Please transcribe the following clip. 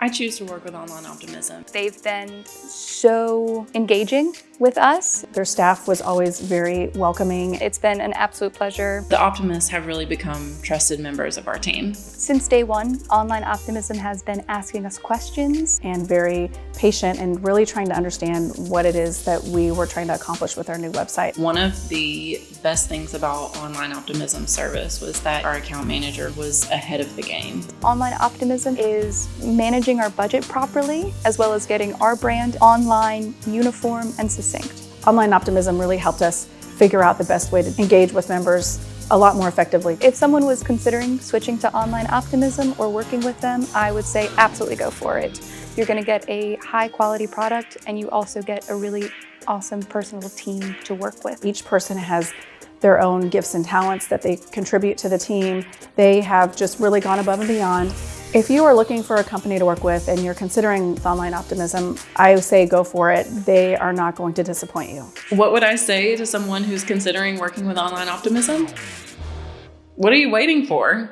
I choose to work with Online Optimism. They've been so engaging with us. Their staff was always very welcoming. It's been an absolute pleasure. The Optimists have really become trusted members of our team. Since day one, Online Optimism has been asking us questions. And very patient and really trying to understand what it is that we were trying to accomplish with our new website. One of the best things about Online Optimism service was that our account manager was ahead of the game. Online Optimism is managing our budget properly, as well as getting our brand online, uniform, and succinct. Online Optimism really helped us figure out the best way to engage with members a lot more effectively. If someone was considering switching to Online Optimism or working with them, I would say absolutely go for it. You're gonna get a high quality product and you also get a really awesome personal team to work with. Each person has their own gifts and talents that they contribute to the team. They have just really gone above and beyond. If you are looking for a company to work with and you're considering Online Optimism, I say go for it. They are not going to disappoint you. What would I say to someone who's considering working with Online Optimism? What are you waiting for?